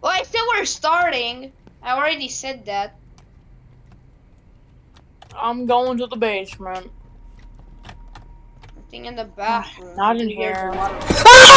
Well, I said we're starting. I already said that. I'm going to the basement. Nothing in the bathroom. Not in here.